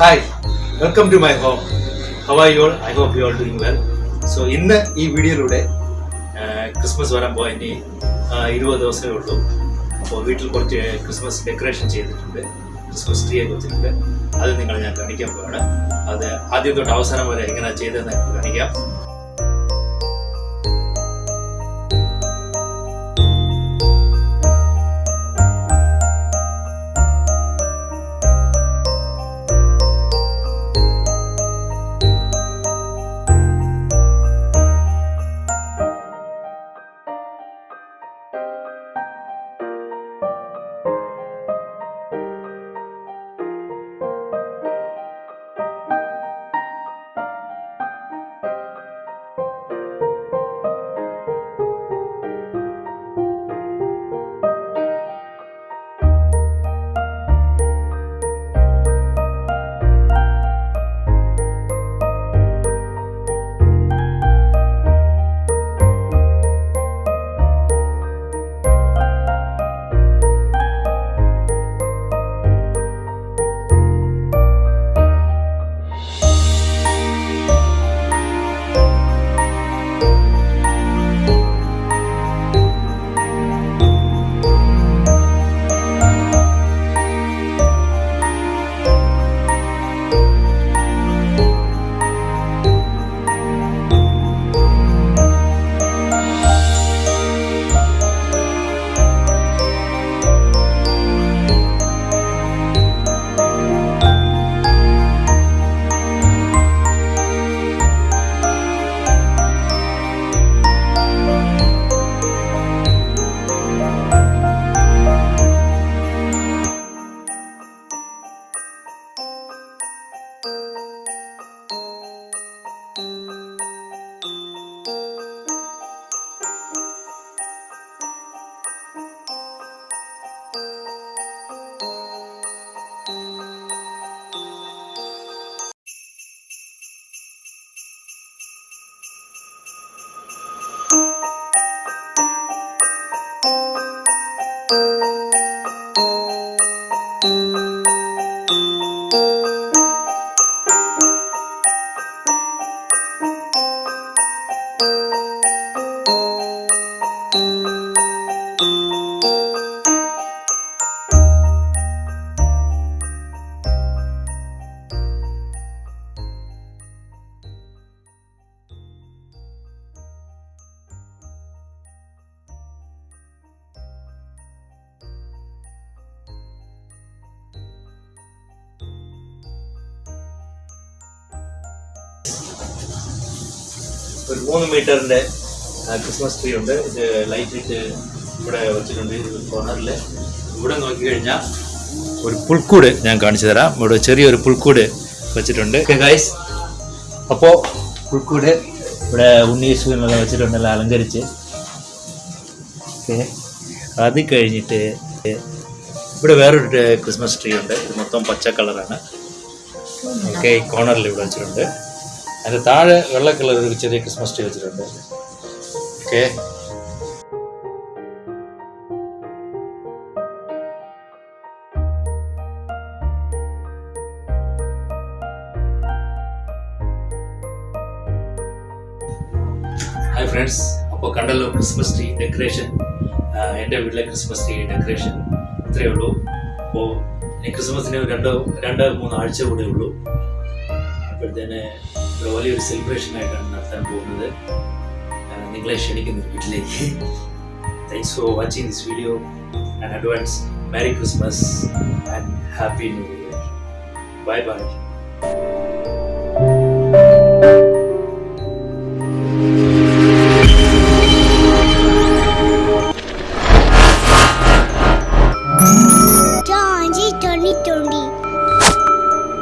Hi welcome to my home how are you all I hope you all doing well so ഇന്ന് ഈ വീഡിയോയിലൂടെ Christmas വരാൻ പോകാൻ ഇനി ഇരുപത് ദിവസമേ ഉള്ളൂ. അപ്പോൾ വീട്ടിൽ കുറച്ച് ക്രിസ്മസ് ഡെക്കറേഷൻ ചെയ്തിട്ടുണ്ട്. ക്രിസ്മസ് ട്രീ ഒക്കെ വെച്ചിട്ടുണ്ട്. അത് നിങ്ങൾ ഞാൻ കാണിക്കാൻ പോവാണ്. അത് ആദ്യം തൊട്ട് അവസാനം വരെ എങ്ങനെയാണ് ചെയ്തതെന്ന് കാണിക്കാം. ഒരു മൂന്ന് മീറ്ററിന്റെ ക്രിസ്മസ് ട്രീ ഉണ്ട് ഇത് ലൈറ്റ് ഇട്ട് ഇവിടെ വെച്ചിട്ടുണ്ട് ഇത് കോർണറിൽ ഇവിടെ നോക്കിക്കഴിഞ്ഞാൽ ഒരു പുൽക്കൂട് ഞാൻ കാണിച്ചു തരാം ഇവിടെ ചെറിയൊരു പുൽക്കൂട് വെച്ചിട്ടുണ്ട് ഗൈസ് അപ്പോൾ പുൽക്കൂട് ഇവിടെ ഉണ്ണീശുവിനെല്ലാം വെച്ചിട്ടുണ്ട് എല്ലാം അലങ്കരിച്ച് ഓക്കെ അത് കഴിഞ്ഞിട്ട് ഇവിടെ വേറൊരു ക്രിസ്മസ് ട്രീ ഉണ്ട് ഇത് മൊത്തം പച്ച കളറാണ് ഓക്കെ ഈ കോർണറിൽ ഇവിടെ വെച്ചിട്ടുണ്ട് അതിന്റെ താഴെ വെള്ള കളർ ഒരു ചെറിയ ക്രിസ്മസ് ട്രീ വെച്ചിട്ടുണ്ട്. ഓക്കെ. ഹായ് ഫ്രണ്ട്സ് അപ്പോൾ കണ്ടല്ലോ ക്രിസ്മസ് ട്രീ ഡെക്കറേഷൻ. എന്റെ വീട്ടിലെ ക്രിസ്മസ് ട്രീ ഡെക്കറേഷൻ ഇത്രയേ ഉള്ളൂ. അപ്പോൾ ക്രിസ്മസിന് രണ്ടോ രണ്ട് മൂന്ന് ആഴ്ച കൂടെ ഉള്ളൂ. അപ്പോഴത്തേന് ഇവിടെ വലിയൊരു സെലിബ്രേഷൻ ആയിട്ടാണ് നടത്താൻ പോകുന്നത്. നിങ്ങളെ ക്ഷണിക്കുന്നു വീട്ടിലേക്ക്. Thanks for watching this video and advance merry Christmas and happy new year bye bye